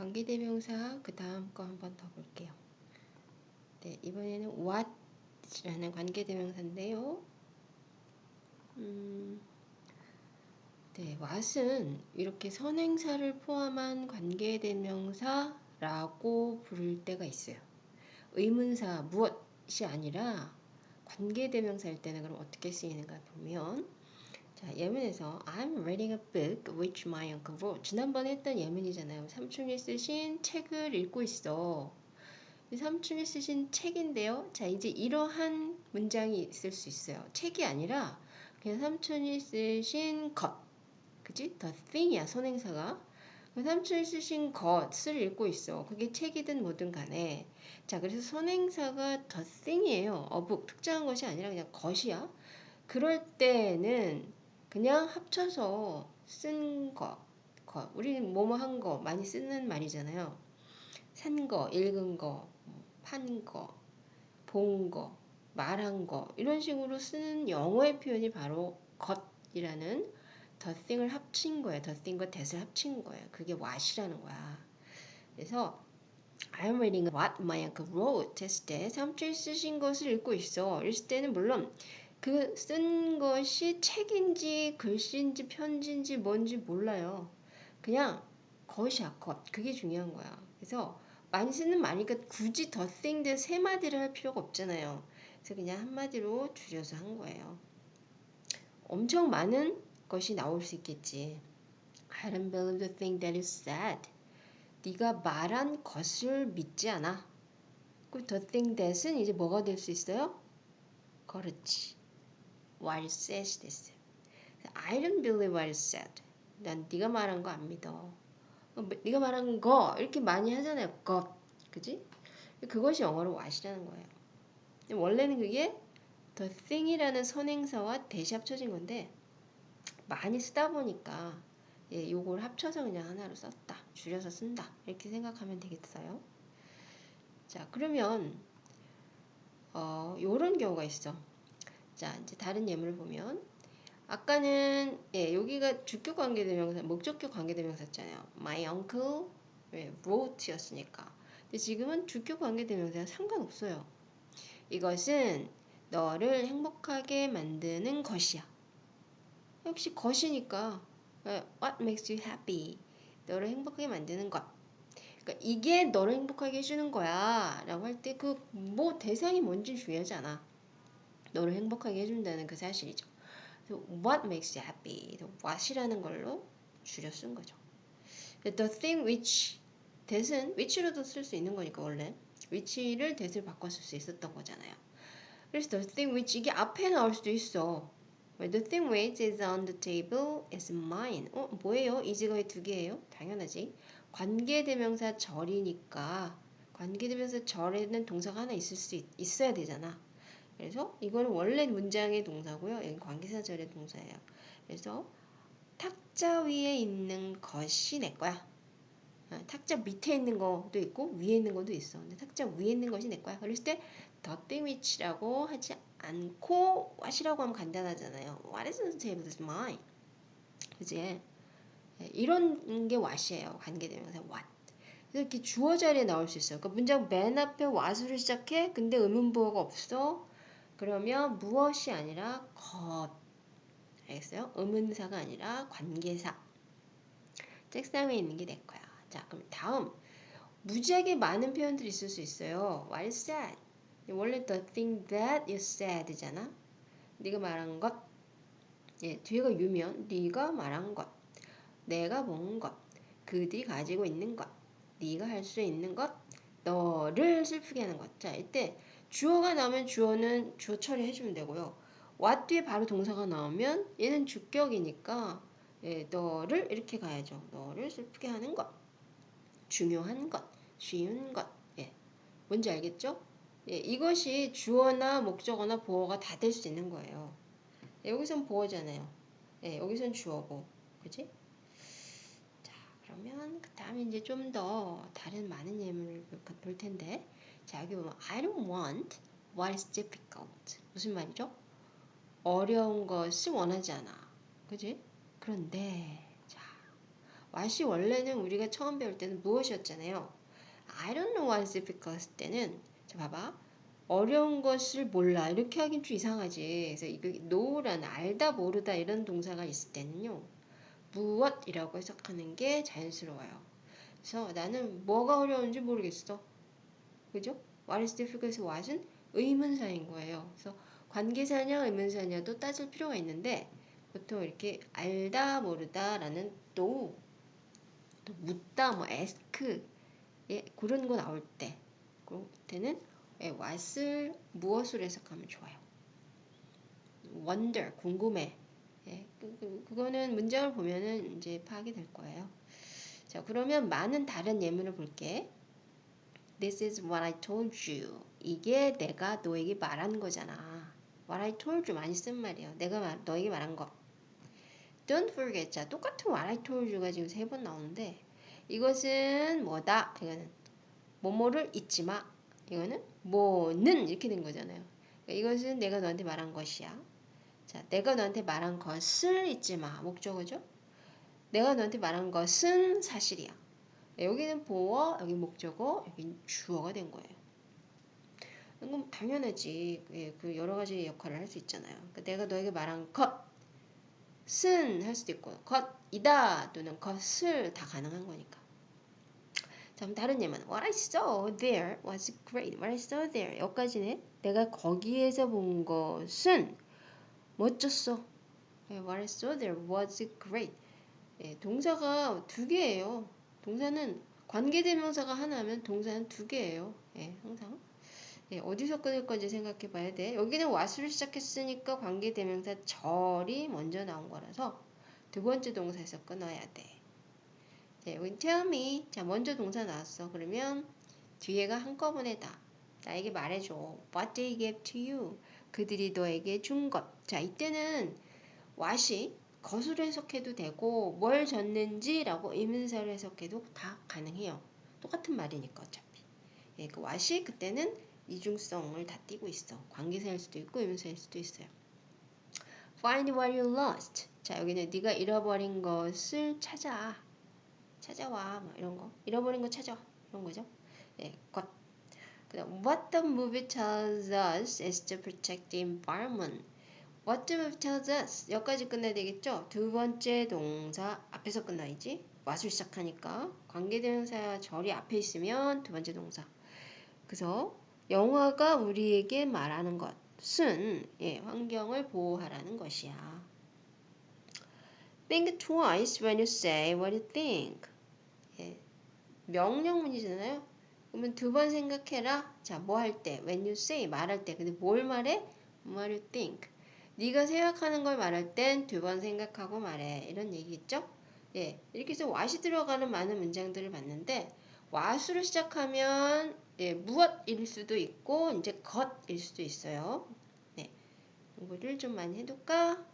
관계대명사 그 다음 거 한번 더 볼게요. 네, 이번에는 what라는 관계대명사인데요. 음, 네, what은 이렇게 선행사를 포함한 관계대명사라고 부를 때가 있어요. 의문사 무엇이 아니라 관계대명사일 때는 그럼 어떻게 쓰이는가 보면 자, 예문에서 I'm reading a book which my uncle wrote. 지난번에 했던 예문이잖아요. 삼촌이 쓰신 책을 읽고 있어. 삼촌이 쓰신 책인데요. 자, 이제 이러한 문장이 있을 수 있어요. 책이 아니라 그냥 삼촌이 쓰신 것. 그지? The thing이야, 선행사가. 삼촌이 쓰신 것을 읽고 있어. 그게 책이든 뭐든 간에. 자, 그래서 선행사가 the thing이에요. 어북, 특정한 것이 아니라 그냥 것이야. 그럴 때는 그냥 합쳐서 쓴 거, 거. 우리는 뭐뭐 한 거 많이 쓰는 말이잖아요. 산 거, 읽은 거, 판 거, 본 거, 말한 거 이런 식으로 쓰는 영어의 표현이 바로 것이라는 the thing을 합친 거예요. the thing과 that을 합친 거예요. 그게 what이라는 거야. 그래서 I'm reading what my uncle wrote 했을 때 삼촌이 쓰신 것을 읽고 있어. 이랬을 때는 물론 그 쓴 것이 책인지 글씨인지 편지인지 뭔지 몰라요. 그냥 것이야, 것. 그게 중요한 거야. 그래서 많이 쓰는 말이니까 굳이 더 땡들 세 마디를 할 필요가 없잖아요. 그래서 그냥 한 마디로 줄여서 한 거예요. 엄청 많은 것이 나올 수 있겠지. I don't believe the thing that you said. 네가 말한 것을 믿지 않아. 그 the thing that은 이제 뭐가 될 수 있어요? 그렇지. What you said 됐어요. I don't believe what you said. 난 네가 말한 거 안 믿어. 어, 뭐, 네가 말한 거 이렇게 많이 하잖아요. 것, 그지? 그것이 영어로 what이라는 거예요. 원래는 그게 the thing이라는 선행사와 대시 합쳐진 건데 많이 쓰다 보니까 예, 요걸 합쳐서 그냥 하나로 썼다. 줄여서 쓴다. 이렇게 생각하면 되겠어요. 자, 그러면 어, 요런 경우가 있어. 자, 이제 다른 예문을 보면 아까는 예, 여기가 주격 관계대명사, 목적격 관계대명사잖아요. My uncle 예, wrote였으니까. 근데 지금은 주격 관계대명사가 상관없어요. 이것은 너를 행복하게 만드는 것이야. 역시 것이니까 예, What makes you happy? 너를 행복하게 만드는 것. 그러니까 이게 너를 행복하게 해주는 거야 라고 할 때 그 뭐 대상이 뭔지 중요하지 않아. 너를 행복하게 해준다는 그 사실이죠. What makes you happy? what이라는 걸로 줄여 쓴 거죠. The thing which that은 which로도 쓸 수 있는 거니까 원래 which를 that을 바꿨을 수 있었던 거잖아요. 그래서 the thing which 이게 앞에 나올 수도 있어. The thing which is on the table is mine. 어 뭐예요? 이지거의 두 개예요? 당연하지. 관계대명사 절이니까 관계대명사 절에는 동사가 하나 있을 수 있, 있어야 되잖아. 그래서 이거는 원래 문장의 동사고요. 여기 관계사절의 동사예요. 그래서 탁자 위에 있는 것이 내 거야. 어, 탁자 밑에 있는 것도 있고 위에 있는 것도 있어. 근데 탁자 위에 있는 것이 내 거야. 그랬을 때 thing which라고 하지 않고 what이라고 하면 간단하잖아요. What is on the table is mine. 그지? 예, 이런 게 what이에요. 관계대명사 what. 이렇게 주어 자리에 나올 수 있어요. 그러니까 문장 맨 앞에 what으로 시작해. 근데 의문부호가 없어. 그러면 무엇이 아니라 것. 알겠어요? 의문사가 아니라 관계사. 책상에 있는 게 내 거야. 자, 그럼 다음. 무지하게 많은 표현들이 있을 수 있어요. What is said? 원래 the thing that you said잖아. 네가 말한 것. 예, 뒤에가 유면 네가 말한 것. 내가 본 것. 그들이 가지고 있는 것. 네가 할 수 있는 것. 너를 슬프게 하는 것. 자, 이때 주어가 나오면 주어는 주어 처리해 주면 되고요. what 뒤에 바로 동사가 나오면 얘는 주격이니까 예, 너를 이렇게 가야죠. 너를 슬프게 하는 것. 중요한 것. 쉬운 것. 예. 뭔지 알겠죠? 예, 이것이 주어나 목적어나 보어가 다 될 수 있는 거예요. 예, 여기선 보어잖아요. 예, 여기선 주어고. 그지? 자, 그러면 그 다음에 이제 좀 더 다른 많은 예문을 볼 텐데 자, 여기 보면 I don't want what is difficult. 무슨 말이죠? 어려운 것을 원하지 않아. 그지? 그런데 자, what이 원래는 우리가 처음 배울 때는 무엇이었잖아요. I don't know what's difficult 때는 자 봐봐 어려운 것을 몰라 이렇게 하긴 좀 이상하지. 그래서 이거 know란 알다 모르다 이런 동사가 있을 때는요 무엇이라고 해석하는 게 자연스러워요. 그래서 나는 뭐가 어려운지 모르겠어. 그죠? What is difficult? what은 의문사인 거예요. 그래서 관계사냐 의문사냐도 따질 필요가 있는데 보통 이렇게 알다 모르다라는 또, 또 묻다 뭐 ask 예, 그런 거 나올 때 그럴 때는 예, what을 무엇으로 해석하면 좋아요. wonder 궁금해. 예, 그, 그, 그거는 문장을 보면은 이제 파악이 될 거예요. 자, 그러면 많은 다른 예문을 볼게. This is what I told you. 이게 내가 너에게 말한 거잖아. What I told you 많이 쓴 말이에요. 내가 말, 너에게 말한 거. Don't forget. 자, 똑같은 what I told you가 지금 세 번 나오는데 이것은 뭐다? 이거는 뭐뭐를 잊지 마. 이거는 뭐는 이렇게 된 거잖아요. 그러니까 이것은 내가 너한테 말한 것이야. 자, 내가 너한테 말한 것을 잊지 마. 목적어죠? 내가 너한테 말한 것은 사실이야. 여기는 보어, 여기 목적어, 여기 주어가 된 거예요. 그럼 당연하지. 예, 그 여러 가지 역할을 할 수 있잖아요. 그러니까 내가 너에게 말한 것은 할 수도 있고, 것이다 또는 것을 다 가능한 거니까. 자, 그럼 다른 예문. What I saw there was great. What I saw there. 여기까지네. 내가 거기에서 본 것은 멋졌어. 예, What I saw there was great. 예, 동사가 두 개예요. 동사는 관계대명사가 하나면 동사는 두 개예요. 예, 항상. 예, 어디서 끊을 건지 생각해 봐야 돼. 여기는 what으로 시작했으니까 관계대명사 절이 먼저 나온 거라서 두 번째 동사에서 끊어야 돼. 자, 여기 tell me. 자, 먼저 동사 나왔어. 그러면 뒤에가 한꺼번에 다. 나에게 말해줘. What they gave to you. 그들이 너에게 준 것. 자, 이때는 what이 것으로 해석해도 되고 뭘 줬는지라고 의문사로 해석해도 다 가능해요. 똑같은 말이니까 어차피. 예, 그 what이 그때는 이중성을 다 띠고 있어. 관계사일 수도 있고 의문사일 수도 있어요. Find what you lost. 자, 여기는 네가 잃어버린 것을 찾아. 찾아와. 뭐 이런 거. 잃어버린 거 찾아. 이런 거죠. 예, 것. 그다음 what the movie tells us is to protect the environment. What the movie tells us 여기까지 끝내야 되겠죠? 두 번째 동사 앞에서 끝나야지. what을 시작하니까 관계대명사 절이 앞에 있으면 두 번째 동사. 그래서 영화가 우리에게 말하는 것은 예, 환경을 보호하라는 것이야. Think twice when you say what you think. 예, 명령문이잖아요. 그러면 두 번 생각해라. 자, 뭐 할 때? When you say 말할 때. 근데 뭘 말해? What you think. 네가 생각하는 걸 말할 땐 두 번 생각하고 말해. 이런 얘기 있죠? 예, 이렇게 해서 what이 들어가는 많은 문장들을 봤는데 what으로 시작하면 예, 무엇일 수도 있고 이제 것일 수도 있어요. 네, 공부를 좀 많이 해둘까?